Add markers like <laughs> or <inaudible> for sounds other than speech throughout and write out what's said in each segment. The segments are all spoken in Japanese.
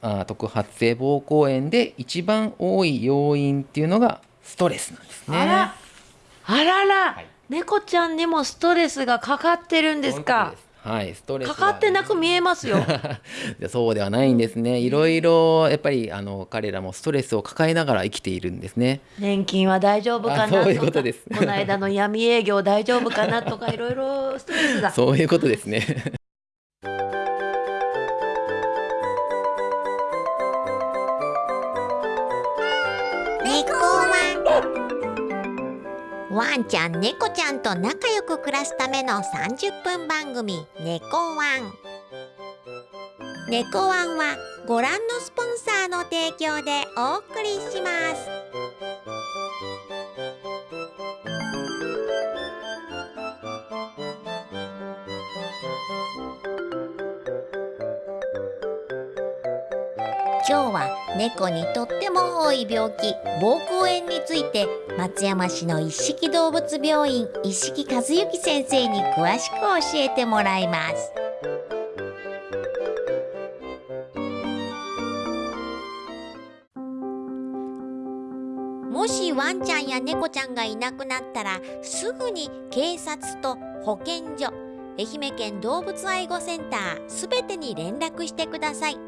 あ特発性膀胱炎で一番多い要因っていうのがストレスなんですね。あら。あらら、はい。猫ちゃんにもストレスがかかってるんですか。はい、ストレスかかってなく見えますよ。<laughs> でそうではないんですね。いろいろやっぱりあの彼らもストレスを抱えながら生きているんですね。年金は大丈夫かなあそういうことです。かこの間の闇営業大丈夫かなとかいろいろストレスが <laughs> そういうことですね。ワンちゃん猫ちゃんと仲良く暮らすための30分番組「猫ワン」猫ワンはご覧のスポンサーの提供でお送りします。今日は猫にとっても多い病気。膀胱炎について松山市の一色動物病院一色和幸先生に詳しく教えてもらいます。もしワンちゃんや猫ちゃんがいなくなったらすぐに警察と保健所愛媛県動物愛護センターすべてに連絡してください。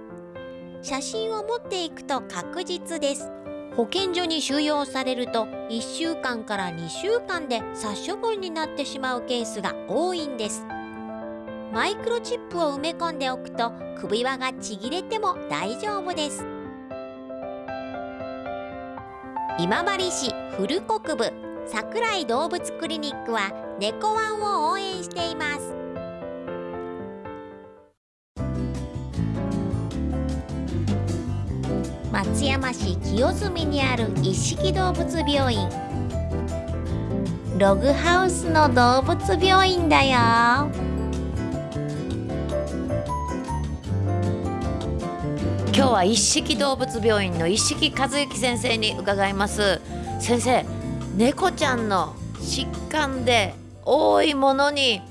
写真を持っていくと確実です。保健所に収容されると1週間から2週間で殺処分になってしまうケースが多いんです。マイクロチップを埋め込んでおくと首輪がちぎれても大丈夫です。今治市古国部桜井動物クリニックは猫ワンを応援しています。松山市清澄にある一色動物病院。ログハウスの動物病院だよ。今日は一色動物病院の一色和幸先生に伺います。先生猫ちゃんの疾患で多いものに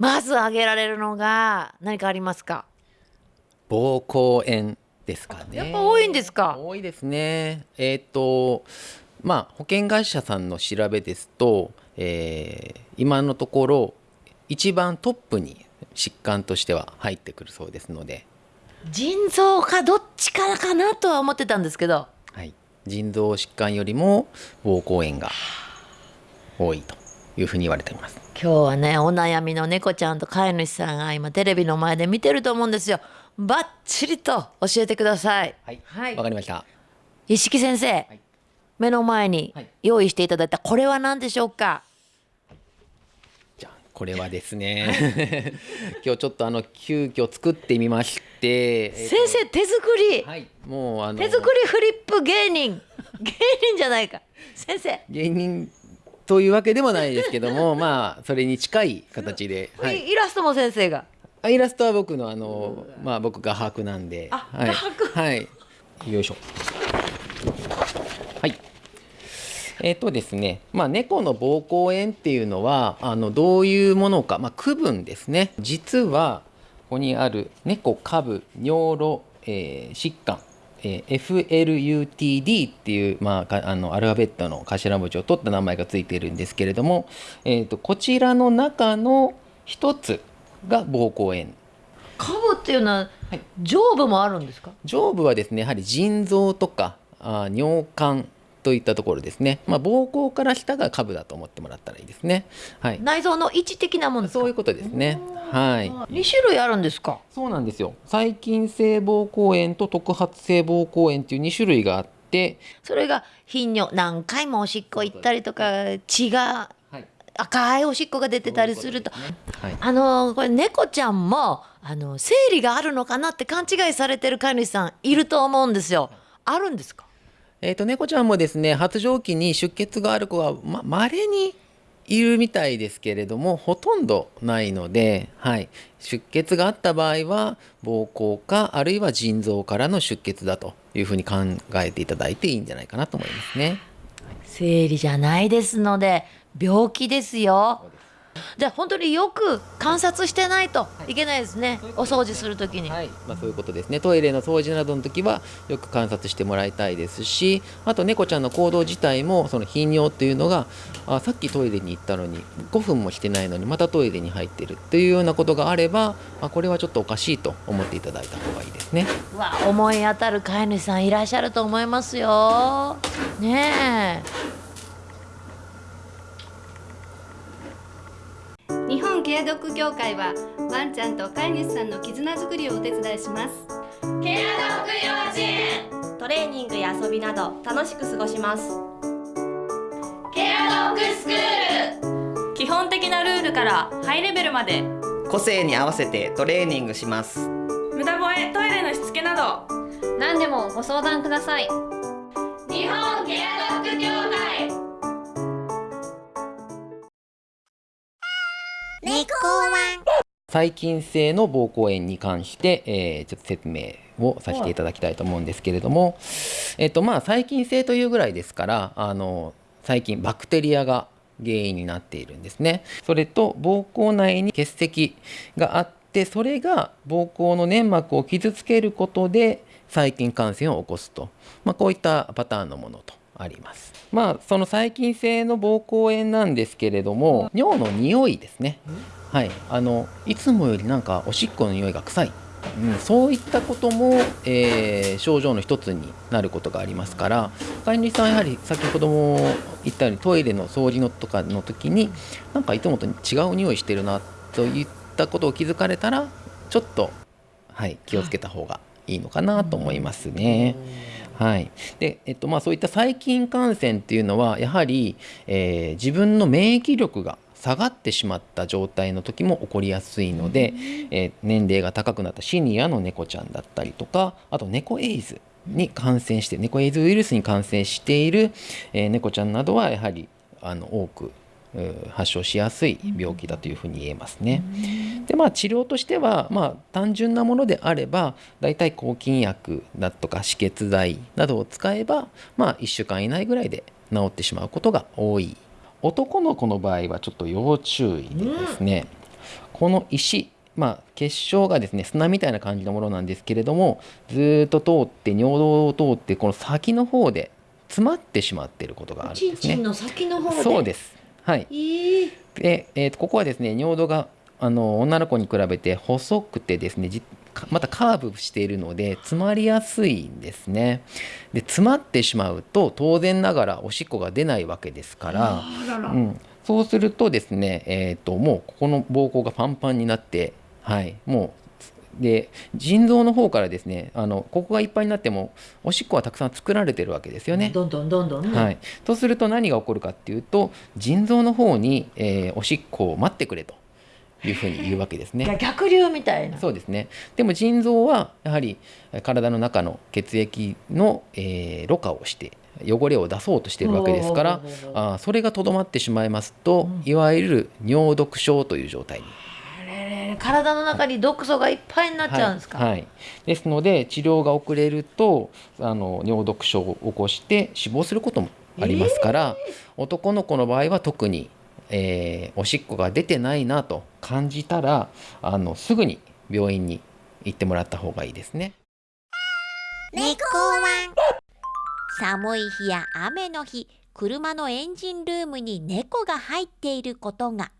まず挙げられるのが何かありますか？膀胱炎ですかね。やっぱ多いんですか？多いですね。えっ、とまあ保険会社さんの調べですと、えー今のところ一番トップに疾患としては入ってくるそうですので、腎臓かどっちからかなとは思ってたんですけどはい、腎臓疾患よりも膀胱炎が多いというふうに言われています。今日はねお悩みの猫ちゃんと飼い主さんが今テレビの前で見てると思うんですよバッチリと教えてください。はい、はい。わかりました。一色先生、い。目の前にはい。用意していただいたこれは何でしょうか、じゃあこれはですね、<laughs> 今日ちょっとあの急遽作ってみまして、えー先生手作り、はい、もうあの手作りフリップ芸人。<laughs> 芸人じゃないか。先生、芸人というわけでもないですけどもまあそれに近い形で、はい、イイラストも先生があイラストは僕のあのまあ僕画伯なんで。あはい、画伯。はい。よいしょ。はい。えっ、とですね。まあ猫の膀胱炎っていうのはあのどういうものか。まあ区分ですね。実はここにある猫下部尿路、えー疾患えー FLUTD っていう、まあか、あのアルファベットの頭文字を取った名前がついているんですけれども、えー、とこちらの中の一つが膀胱炎。カブっていうのははい。上部もあるんですか？上部はですねやはり腎臓とかあー尿管といったところですね、まあ、膀胱から下が下部だと思ってもらったらいいですね。はい。内臓の位置的なものですか？そういうことですね。はい。2種類あるんですか？そうなんですよ。細菌性膀胱炎と特発性膀胱炎っていう2種類があって。それが頻尿何回もおしっこ行ったりとか血がはい赤いおしっこが出てたりするとはいあのこれ猫ちゃんもあの生理があるのかなって勘違いされてる飼い主さんいると思うんですよ。あるんですか？えー、と猫ちゃんもですね発情期に出血がある子はま稀にいるみたいですけれどもほとんどないので、はい、出血があった場合は膀胱かあるいは腎臓からの出血だというふうに考えていただいていいんじゃないかなと思いますね。生理じゃないですので病気ですよ。じゃあ本当によく観察してないとい。けないですね、お掃除するときに、はい、まあ、そういうことですね。トイレの掃除などの時はよく観察してもらいたいですしあと猫ちゃんの行動自体もその頻尿っていうのがあさっきトイレに行ったのに5分もしてないのにまたトイレに入ってるっていうようなことがあればあこれはちょっとおかしいと思っていただいた方がいいですね。うわ思い当たる飼い主さんいらっしゃると思いますよ。ねえ日本ケアドッグ協会はワンちゃんと飼い主さんの絆づくりをお手伝いします。トレーニングや遊びなど楽しく過ごします。基本的なルールからハイレベルまで。個性に合わせてトレーニングします。無駄吠えトイレのしつけなど。何でもご相談ください。日本細菌性の膀胱炎に関して、えーちょっと説明をさせていただきたいと思うんですけれども、えっとまあ細菌性というぐらいですからあの細菌バクテリアが原因になっているんですね。それと膀胱内に結石があってそれが膀胱の粘膜を傷つけることで細菌感染を起こすと、まあ、こういったパターンのものとあります。まあその細菌性の膀胱炎なんですけれども尿の匂いですね。はい、あのいつもよりなんかおしっこの匂いが臭い、うん、そういったことも、えー症状の一つになることがありますから飼い主さんはやはり先ほども言ったようにトイレの掃除のとかの時になんかいつもと違う匂いしてるなといったことを気づかれたらちょっと、はい、気をつけた方がいいのかなと思いますね。はい。でえっとまあ、そういった細菌感染っていうのはやはり、えー自分の免疫力が下がってしまった状態の時も起こりやすいので、えー年齢が高くなったシニアの猫ちゃんだったりとかあと猫エイズに感染して猫エイズウイルスに感染している、えー猫ちゃんなどはやはりあの多く発症しやすい病気だというふうに言えますね。でまあ治療としてはまあ単純なものであればだいたい抗菌薬だとか止血剤などを使えばまあ1週間以内ぐらいで治ってしまうことが多い男の子の場合はちょっと要注意でですね、この石まあ結晶がですね砂みたいな感じのものなんですけれどもずーっと通って尿道を通ってこの先の方で詰まってしまっていることがあるんですね。の先の方そうです。はい。で、えーとここはですね尿道があの女の子に比べて細くてですねまたカーブしているので詰まりやすいんですね。で詰まってしまうと当然ながらおしっこが出ないわけですからうん、そうするとですね、えー、ともうここの膀胱がパンパンになって、はい、もうで腎臓の方からですねあのここがいっぱいになってもおしっこはたくさん作られてるわけですよね。どんどんどんどんね、はい、とすると何が起こるかっていうと腎臓の方に、えーおしっこを待ってくれというふうに言うわけですね。逆流みたいな。そうですね。でも腎臓はやはりえー体の中の血液の、えーろ過をして汚れを出そうとしているわけですからあーそれがとどまってしまいますと、いわゆる尿毒症という状態に。体の中に毒素がいっぱいになっちゃうんですか、はい。はい。ですので治療が遅れるとあの尿毒症を起こして死亡することもありますから、男の子の場合は特に、えーおしっこが出てないなと感じたらあのすぐに病院に行ってもらった方がいいですね。猫ワ寒い日や雨の日車のエンジンルームに猫が入っていることが。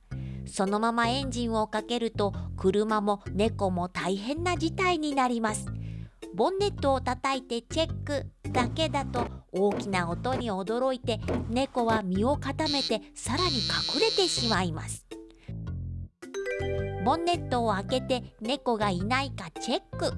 そのままエンジンをかけると車も猫も大変な事態になります。ボンネットを叩いてチェックだけだと大きな音に驚いて猫は身を固めてさらに隠れてしまいます。ボンネットを開けて猫がいないかチェック。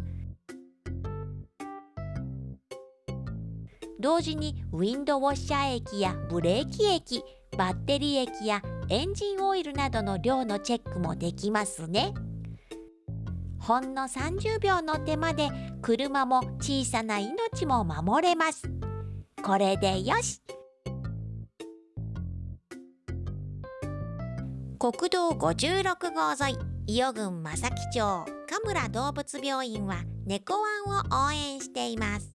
同時にウィンドウォッシャー液やブレーキ液バッテリー液やエンジンオイルなどの量のチェックもできますね。ほんの30秒の手間で車も小さな命も守れます。これでよし。国道56号沿い伊予郡正木町神村動物病院は猫ワンを応援しています。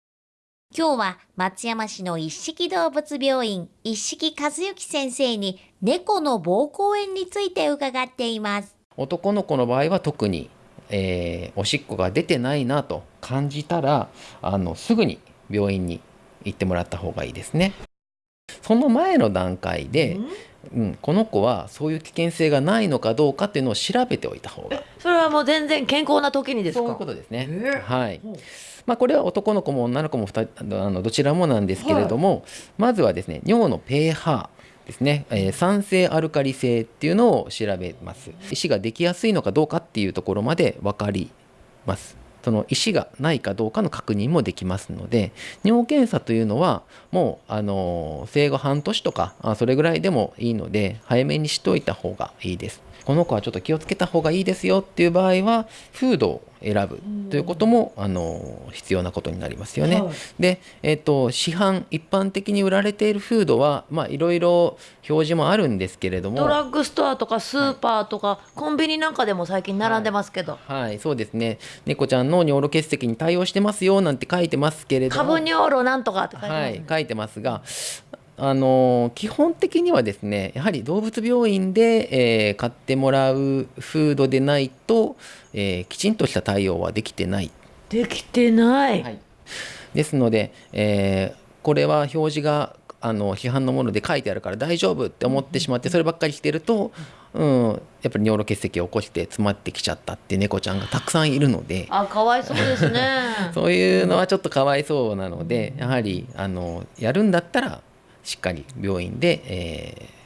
今日は松山市の一色動物病院一色和幸先生に猫の膀胱炎について伺っています。男の子の場合は特に、えーおしっこが出てないなと感じたらあのすぐに病院に行ってもらった方がいいですね。その前の段階で、うん、この子はそういう危険性がないのかどうかっていうのを調べておいた方がそれはもう全然健康な時にですか？そういうことですね。はい。まあこれは男の子も女の子もあのどちらもなんですけれども、まずはですね尿の pH ですね、えー酸性アルカリ性っていうのを調べます。石ができやすいのかどうかっていうところまで分かります。その石がないかどうかの確認もできますので尿検査というのはもうあの生後半年とかあそれぐらいでもいいので早めにしといた方がいいです。この子はちょっと気をつけた方がいいですよっていう場合はフードを選ぶということもあの必要なことになりますよね。で、えっと市販一般的に売られているフードはまあいろいろ表示もあるんですけれども。ドラッグストアとかスーパーとか、コンビニなんかでも最近並んでますけど、はい、そうですね。猫ちゃんの尿路結石に対応してますよなんて書いてますけれども、株尿路なんとかって書いてます、はい、書いてますが、あの基本的にはですね、やはり動物病院で、えー買ってもらうフードでないと、えーきちんとした対応はできてない。できてない、はい、ですので、えーこれは表示があの批判のもので書いてあるから大丈夫って思ってしまってそればっかりしてると、うん、やっぱり尿路結石を起こして詰まってきちゃったって猫ちゃんがたくさんいるので。あかわいそうですね <laughs> そういうのはちょっとかわいそうなので、やはりあのやるんだったらしっかり病院で、えー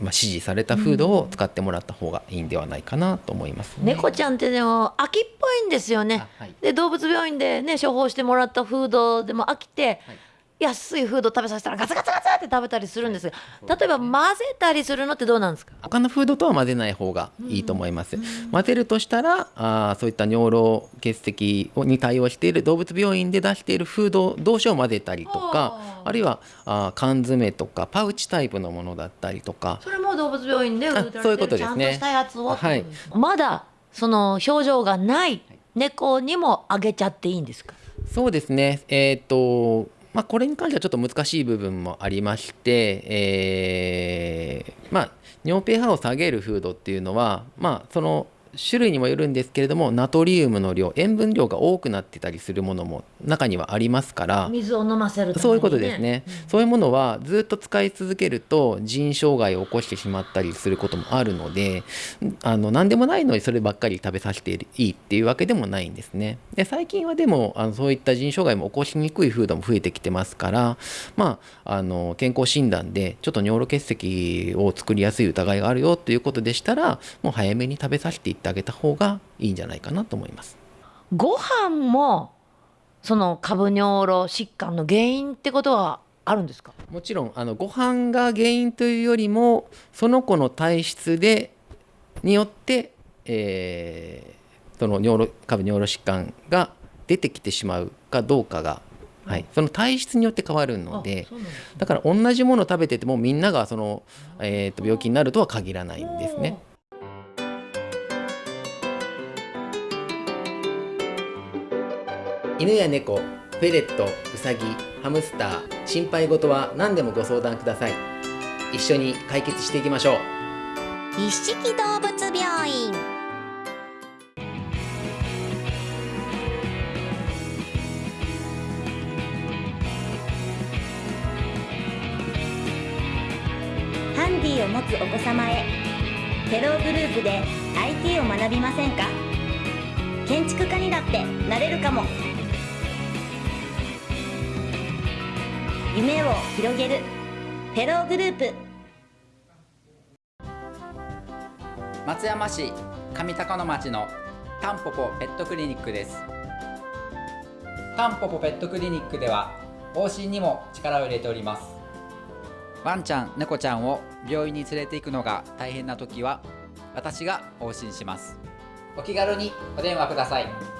まあ、指示されたフードを使ってもらった方がいいんではないかなと思います、ね。猫ちゃんってでも飽きっぽいんですよね。あはい。で動物病院でね処方してもらったフードでも飽きて、はい安いフード食べさせたらガツガツガツって食べたりするんです。が例えば混ぜたりするのってどうなんですか？他のフードとは混ぜない方がいいと思います。混ぜるとしたらあーそういった尿路結石に対応している動物病院で出しているフード同士を混ぜたりとかあるいはあー缶詰とかパウチタイプのものだったりとか。それも動物病院で売られてるあそういうことですね。ちゃんとしたやつを、はい。まだその症状がない猫にもあげちゃっていいんですか？そうですね、えっ、と、まあ、これに関してはちょっと難しい部分もありまして、えーまあ、尿 pH を下げるフードっていうのは、まあ、その種類にもよるんですけれども、ナトリウムの量、塩分量が多くなってたりするものも中にはありますから、水を飲ませるね、そういうことですね、そういうものはずっと使い続けると腎障害を起こしてしまったりすることもあるのであの何でもないのにそればっかり食べさせていいっていうわけでもないんですね。で最近はでもあのそういった腎障害も起こしにくいフードも増えてきてますからまああの健康診断でちょっと尿路結石を作りやすい疑いがあるよということでしたらもう早めに食べさせていってあげた方がいいんじゃないかなと思います。ご飯もその株尿路疾患の原因ってことはあるんですか？もちろんあのご飯が原因というよりもその子の体質でによって、えーその尿路下部尿路疾患が出てきてしまうかどうかが、はい、その体質によって変わるのでそうなんですだから同じものを食べててもみんながその、えーと病気になるとは限らないんですね。犬や猫、フェレット、ウサギ、ハムスター、心配事は何でもご相談ください。一緒に解決していきましょう。一色動物病院ハンディを持つお子様へテローグループで IT を学びませんか？建築家にだってなれるかも夢を広げる。フェローグループ。松山市上高野町のタンポポペットクリニックです。タンポポペットクリニックでは往診にも力を入れております。ワンちゃん猫ちゃんを病院に連れて行くのが大変な時は私が往診します。お気軽にお電話ください。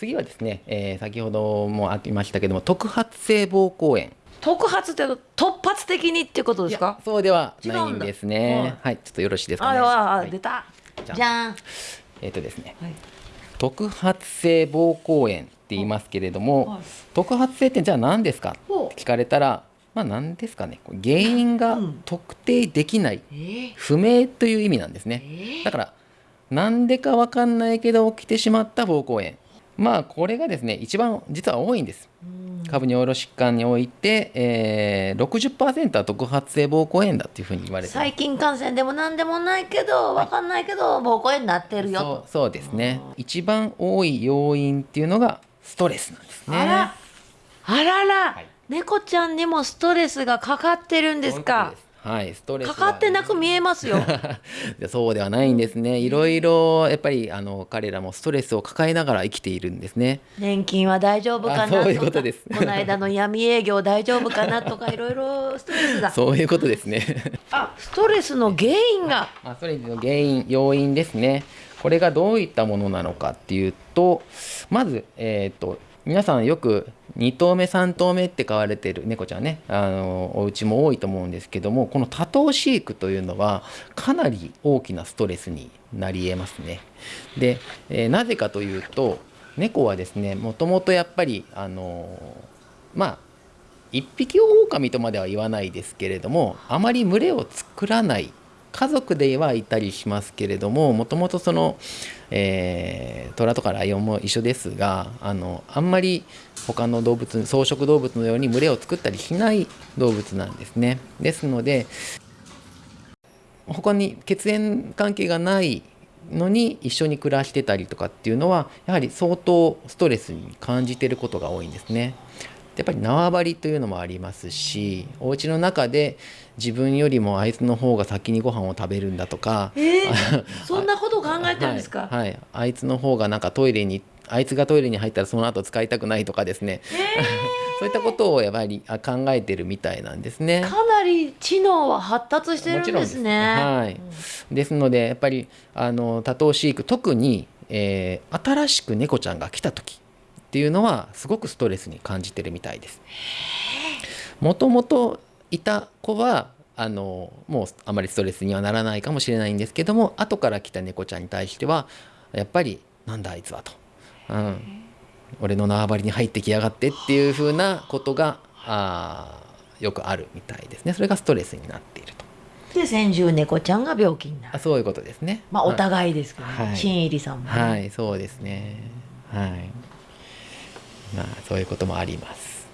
次はですね、えー先ほどもありましたけども特発性膀胱炎。特発って突発的にっていうことですか？そうではないんです違ね。はい、ちょっとよろしいですかね。ああ、はい。出た。じゃあじゃん。えっ、とですね、はい。特発性膀胱炎って言いますけれども、はい。特発性ってじゃあ何ですか？って聞かれたらまあ何ですかね？原因がうん。特定できない、えー。不明という意味なんですね。えだからなんでかわかんないけど起きてしまった膀胱炎まあこれがですね一番実は多いんです。下部尿路疾患において、えー、60%は特発性膀胱炎だっていうふうに言われて細菌感染でも何でもないけどわかんないけど膀胱炎になってるよ。そうそうですね。一番多い要因っていうのがストレスなんですね。あら。あらら、はい。猫ちゃんにもストレスがかかってるんですかはいストレスかかってなく見えますよ。<laughs> でそうではないんですね。いろいろやっぱりあの彼らもストレスを抱えながら生きているんですね。年金は大丈夫かなあそういうことです。この間の闇営業大丈夫かなとかいろいろストレスが <laughs> そういうことですね。あストレスの原因が。<laughs> あストレスの原因要因ですね。これがどういったものなのかっていうとまずえっ、と皆さんよく2頭目3頭目って飼われてる猫ちゃんねあのお家も多いと思うんですけどもこの多頭飼育というのはかなり大きなストレスになりえますね。で、えーなぜかというと猫はですねもともとやっぱりあのまあ一匹狼とまでは言わないですけれどもあまり群れを作らない家族ではいたりしますけれどももともとその、えー、虎とかライオンも一緒ですがあのあんまり他の動物草食動物のように群れを作ったりしない動物なんですね。ですので他に血縁関係がないのに一緒に暮らしてたりとかっていうのはやはり相当ストレスに感じてることが多いんですね。やっぱり縄張りというのもありますしお家の中で自分よりもあいつの方が先にご飯を食べるんだとか、えー、<laughs> そんなことを考えてるんですか、はい、はいあいつの方がなんかトイレにあいつがトイレに入ったらその後使いたくないとかですね、<laughs> そういったことをやっぱりあ考えてるみたいなんですね。かなり知能は発達してるんですね。はい、ですのでやっぱりあの多頭飼育特に、えー新しく猫ちゃんが来た時っていうのはすごくストレスに感じてるみたいです。もともといた子はあのもうあまりストレスにはならないかもしれないんですけども後から来た猫ちゃんに対してはやっぱりなんだあいつはと、うん、俺の縄張りに入ってきやがってっていうふうなことがあーよくあるみたいですね。それがストレスになっていると。で先住猫ちゃんが病気になる。あそういうことですね。まあおはい。互いですけどね、はい。新入りさんもね、はい、そうですね。はい。まあ、そういうこともあります。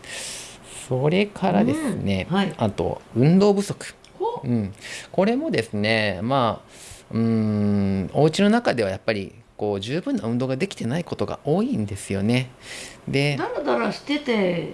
それからですね、うんはいあと運動不足。ほうん、これもですね、まあ、うーん、お家の中ではやっぱり。こう十分な運動ができてないことが多いんですよね。で、だらだらしてて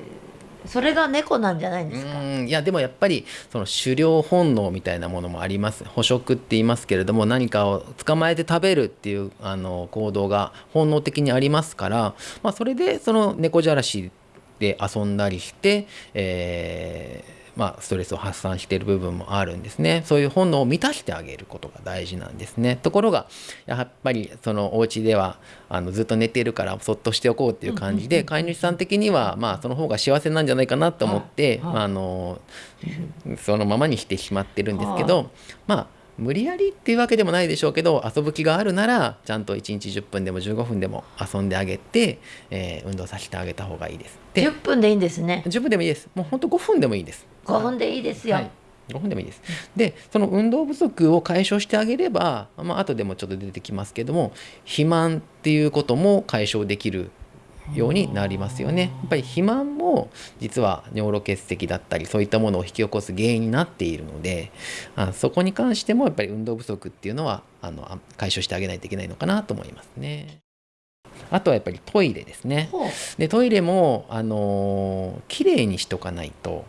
それが猫なんじゃないんですか、ーんいやでもやっぱりその狩猟本能みたいなものもあります。捕食って言いますけれども何かを捕まえて食べるっていうあの行動が本能的にありますから、まあ、それでその猫じゃらしで遊んだりして、えーまあ、ストレスを発散している部分もあるんですねそういう本能を満たしてあげることが大事なんですねところがやっぱりそのお家ではあのずっと寝てるからそっとしておこうっていう感じで飼い主さん的にはまあその方が幸せなんじゃないかなと思って、はいはいまあ、あのそのままにしてしまってるんですけど、まあ無理やりっていうわけでもないでしょうけど遊ぶ気があるならちゃんと1日10分でも15分でも遊んであげて、えー運動させてあげた方がいいです。で10分でいいんですね10分でもいいです。もう本当5分でもいいです。5分でいいですよ、はい、5分でもいいです。でその運動不足を解消してあげれば、まあ後でもちょっと出てきますけども肥満っていうことも解消できるようになりますよね。やっぱり肥満も実は尿路結石だったりそういったものを引き起こす原因になっているのであそこに関してもやっぱり運動不足っていうのはあのあ解消してあげないといけないのかなと思いますね。あとはやっぱりトイレですね。でトイレもあのー綺麗にしとかないと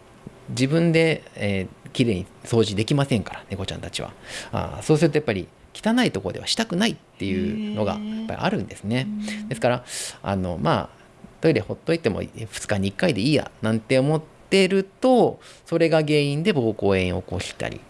自分で、えー、綺麗に掃除できませんから猫ちゃんたちは。あーそうするとやっぱり汚いところではしたくないっていうのがやっぱりあるんですね。ですからあのまあトイレほっといても2日に1回でいいやなんて思ってるとそれが原因で膀胱炎を起こしたり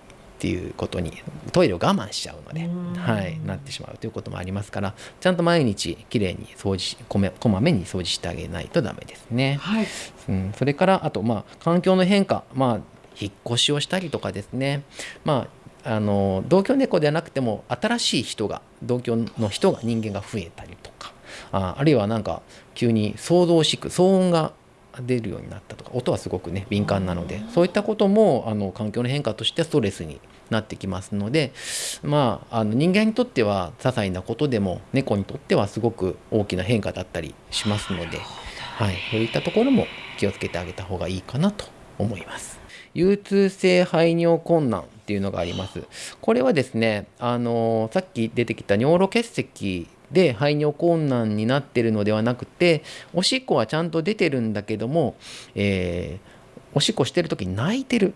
っていうことにトイレを我慢しちゃうので、はい、なってしまうということもありますからちゃんと毎日きれいに掃除しこめこまめに掃除してあげないとダメですね。はい。うん、それからあとまあ環境の変化まあ引っ越しをしたりとかですね。まああの同居猫ではなくても新しい人が同居の人が人間が増えたりとかああるいはなんか急に騒動しく騒音が出るようになったとか音はすごくね敏感なのでそういったこともあの環境の変化としてストレスになってきますのでまああの人間にとっては些細なことでも猫にとってはすごく大きな変化だったりしますので、はい、そういったところも気をつけてあげた方がいいかなと思います。憂痛性排尿困難っていうのがあります。これはですね、あのさっき出てきた尿路結石で排尿困難になってるのではなくておしっこはちゃんと出てるんだけども、えーおしっこしてる時に泣いてる。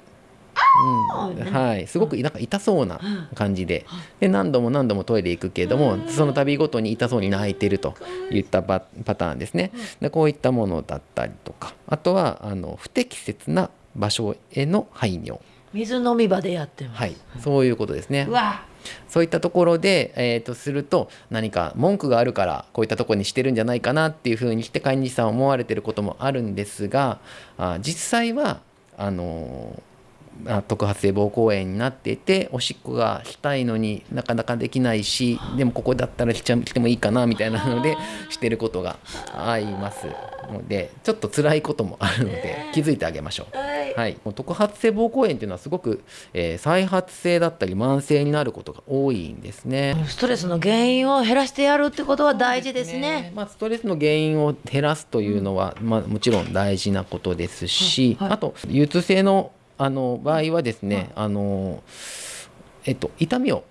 うん。はい、すごくなんか痛そうな感じで。で何度も何度もトイレ行くけれどもその度ごとに痛そうに泣いてるといったパパターンですね。でこういったものだったりとか。あとはあの不適切な場所への排尿。水飲み場でやってます。はい、そういうことですね。う。わそういったところで、えー、とすると何か文句があるからこういったとこにしてるんじゃないかなっていうふうにして飼い主さん思われてることもあるんですがあ実際はあの特発性膀胱炎になっていておしっこがしたいのになかなかできないしでもここだったらしちゃしてもいいかなみたいなので <laughs> してることがあります。のでちょっと辛いこともあるので気づいてあげましょう。はい、特発性膀胱炎っていうのはすごく、えー再発性だったり慢性になることが多いんですね。ストレスの原因を減らしてやるってことは大事ですね。まあ、ストレスの原因を減らすというのは、まあ、もちろん大事なことですし、はい。はい。あと憂痛性のあの場合はですね、あのえっと、痛みを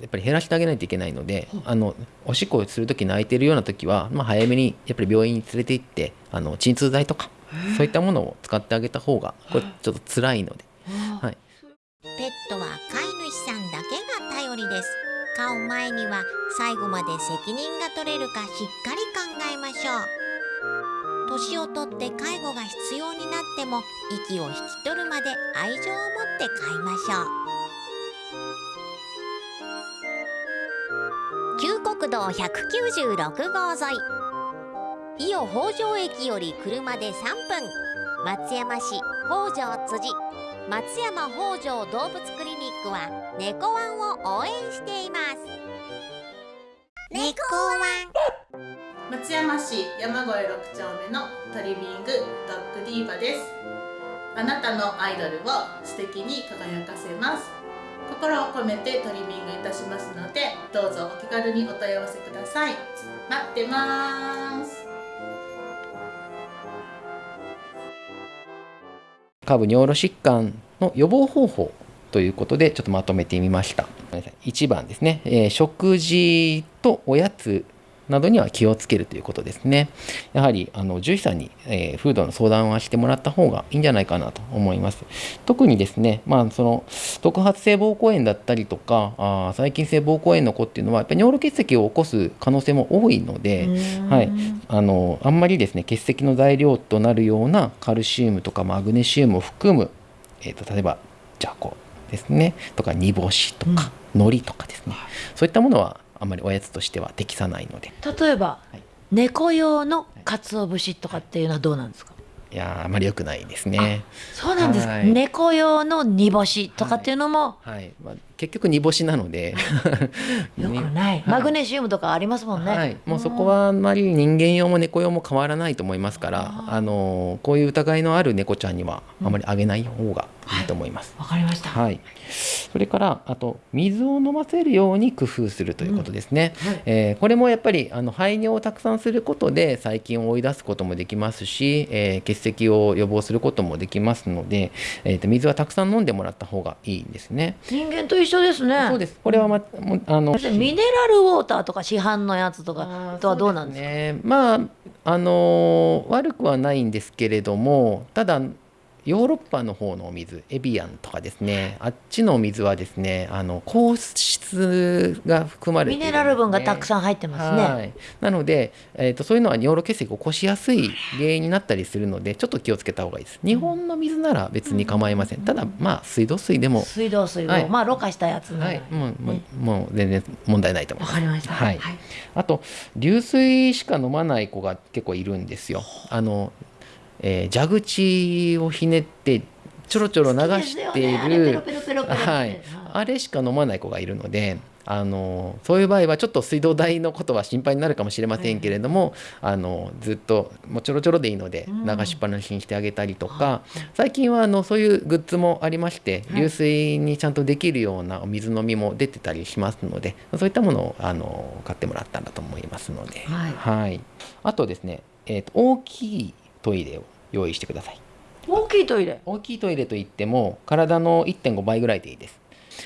やっぱり減らしてあげないといけないので、あのおしっこをする時泣いてるような時は、まあ、早めにやっぱり病院に連れて行ってあの鎮痛剤とかそういったものを使ってあげた方がこれちょっと辛いので、はい、ペットは飼い主さんだけが頼りです。飼う前には最後まで責任が取れるかしっかり考えましょう年を取って介護が必要になっても息を引き取るまで愛情を持って飼いましょう。旧国道196号沿い。伊予北条駅より車で3分。松山市北条辻。松山北条動物クリニックは猫ワンを応援しています。猫ワン。松山市山越6丁目のトリミングドッグディーバです。あなたのアイドルを素敵に輝かせます。心を込めてトリミングいたしますのでどうぞお気軽にお問い合わせください。待ってます。下部尿路疾患の予防方法ということでちょっとまとめてみました。1番ですね、えー食事とおやつなどには気をつけるということですね。やはりあの獣医さんに、えーフードの相談はしてもらった方がいいんじゃないかなと思います。特にですねまあその特発性膀胱炎だったりとかあー細菌性膀胱炎の子っていうのはやっぱり尿路結石を起こす可能性も多いので、はい、あのあんまりですね結石の材料となるようなカルシウムとかマグネシウムを含む、えー、と例えばじゃこですね。とか煮干しとか、海苔とかですね。そういったものはあんまりおやつとしては適さないので例えば、はい猫用の鰹節とかっていうのはどうなんですか？いやーあまり良くないですね。そうなんですか。はい猫用の煮干しとかっていうのもはいまあ、結局煮干しなので <laughs> よくない。マグネシウムとかありますもんね。はい、もうそこはあんまり人間用も猫用も変わらないと思いますからあのこういう疑いのある猫ちゃんにはあまりあげない方がいいと思います。わかりました。はい、それからあと水を飲ませるように工夫するということですね、えーこれもやっぱりあの排尿をたくさんすることで細菌を追い出すこともできますし、えー結石を予防することもできますので、えーと水はたくさん飲んでもらった方がいいんですね。人間と一緒ですね。そうですこれは、ま、もうあのミネラルウォーターとか市販のやつとかとはどうなんですか？ねまああのー悪くはないんですけれどもただヨーロッパの方のお水エビアンとかですね。あっちのお水はですねあの硬質が含まれてね。ミネラル分がたくさん入ってますね。はい、なので、えー、とそういうのは尿路結石を起こしやすい原因になったりするのでちょっと気をつけた方がいいです。日本の水なら別に構いません。ただまあ水道水でも水道水を、はい。まあろ過したやつはい、もうもうもう全然問題ないと思います。わかりました。はい。はい。あと流水しか飲まない子が結構いるんですよ。あの、えー蛇口をひねってちょろちょろ流している、はい、あれしか飲まない子がいるので。あのそういう場合はちょっと水道代のことは心配になるかもしれませんけれども、あのずっともうちょろちょろでいいので流しっぱなしにしてあげたりとか、最近はあのそういうグッズもありまして流水にちゃんとできるようなお水飲みも出てたりしますのでそういったものをあの買ってもらったらと思いますので、はい。あとですね、えーと大きいトイレを用意してください。大きいトイレ？大きいトイレといっても体の1.5倍ぐらいでいいです。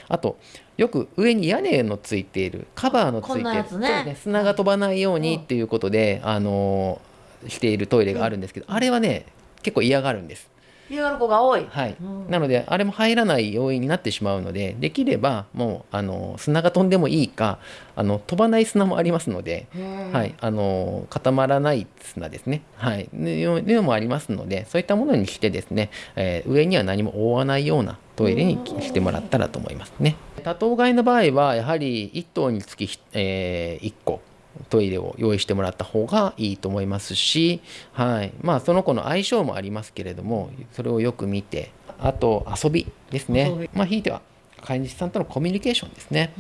あとよく上に屋根のついているカバーのついてるね。そうです砂が飛ばないようにっていうことで、あのしているトイレがあるんですけど、あれはね結構嫌がるんです嫌がる子が多い。はい、なのであれも入らない要因になってしまうのでできればもうあの砂が飛んでもいいかあの飛ばない砂もありますので、はい、あの固まらない砂ですね、はい、いうもありますのでそういったものにしてですね、えー上には何も覆わないようなトイレにしてもらったらと思いますね。多頭飼いの場合はやはり1頭につき、え1個トイレを用意してもらった方がいいと思いますし、はい、まあその子の相性もありますけれどもそれをよく見てあと遊びですね。まあひいては飼い主さんとのコミュニケーションですね。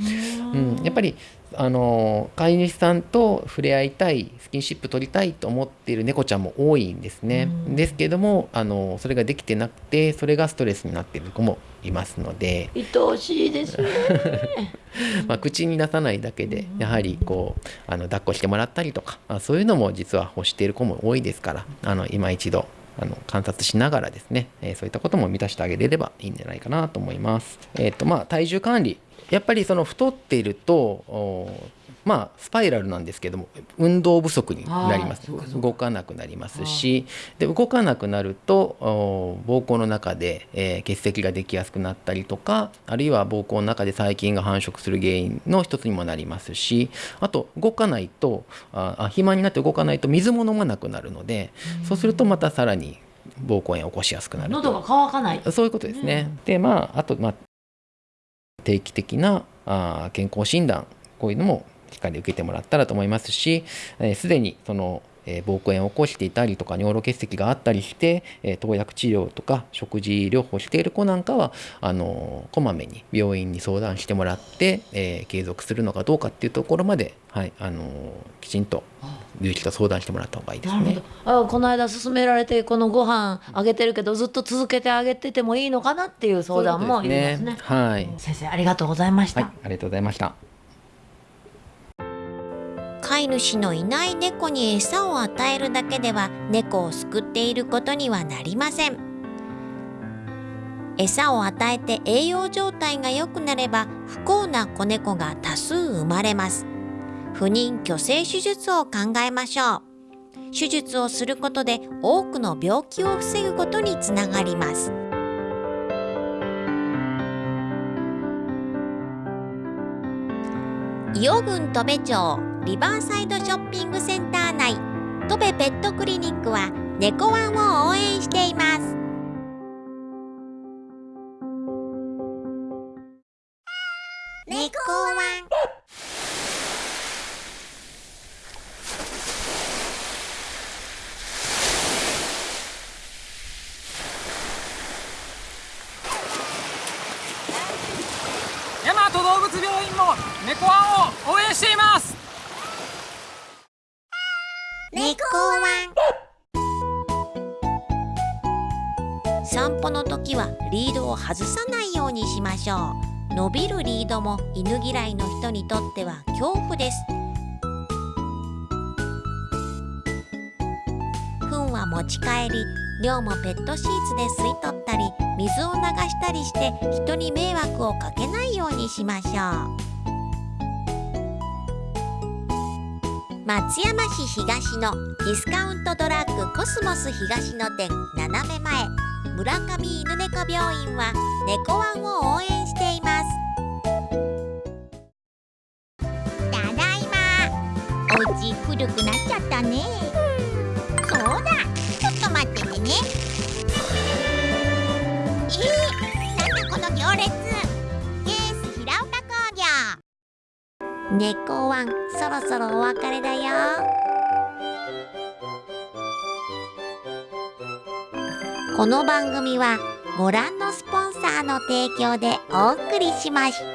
うん、やっぱりあの飼い主さんと触れ合いたいスキンシップ取りたいと思っている猫ちゃんも多いんですね。ですけどもあのそれができてなくてそれがストレスになっている子もいますので、愛おしいですね。<laughs> まあ、口に出さないだけでやはりこうあの抱っこしてもらったりとかあそういうのも実は欲している子も多いですからあの今一度あの観察しながらですね、えーそういったことも満たしてあげれればいいんじゃないかなと思います。えっ、とまあ体重管理。やっぱりその太っているとおまあスパイラルなんですけども運動不足になります。動かなくなりますしで動かなくなるとお膀胱の中で、えー結石ができやすくなったりとかあるいは膀胱の中で細菌が繁殖する原因の一つにもなりますしあと動かないとああ肥満になって動かないと水も飲まなくなるのでそうするとまたさらに膀胱炎を起こしやすくなると。喉が渇かない。そういうことですね。でまああとまあ定期的なあー健康診断こういうのもしっかり受けてもらったらと思いますしえーすで、にその、えー膀胱炎を起こしていたりとか尿路結石があったりして、えー投薬治療とか食事療法している子なんかはあのーこまめに病院に相談してもらって、えー継続するのかどうかっていうところまで、はいあのーきちんと有機と相談してもらった方がいいですね。あこの間勧められてこのご飯あげてるけどずっと続けてあげててもいいのかなっていう相談もいりますね。はい、先生ありがとうございました、ありがとうございました。飼い主のいない猫に餌を与えるだけでは猫を救っていることにはなりません。餌を与えて栄養状態が良くなれば不幸な子猫が多数生まれます。不妊去勢手術を考えましょう。手術をすることで多くの病気を防ぐことにつながります。伊予郡戸部町リバーサイドショッピングセンター内。戸部ペットクリニックは猫ワンを応援しています。猫ワン。大和動物病院も猫ワンを応援しています。猫ワン散歩の時はリードを外さないようにしましょう。伸びるリードも犬嫌いの人にとっては恐怖です。糞は持ち帰り尿もペットシーツで吸い取ったり水を流したりして人に迷惑をかけないようにしましょう。松山市東のディスカウントドラッグコスモス東の店斜め前村上犬猫病院は猫ワンを応援しています。猫ワンそろそろお別れだよこの番組はご覧のスポンサーの提供でお送りしました。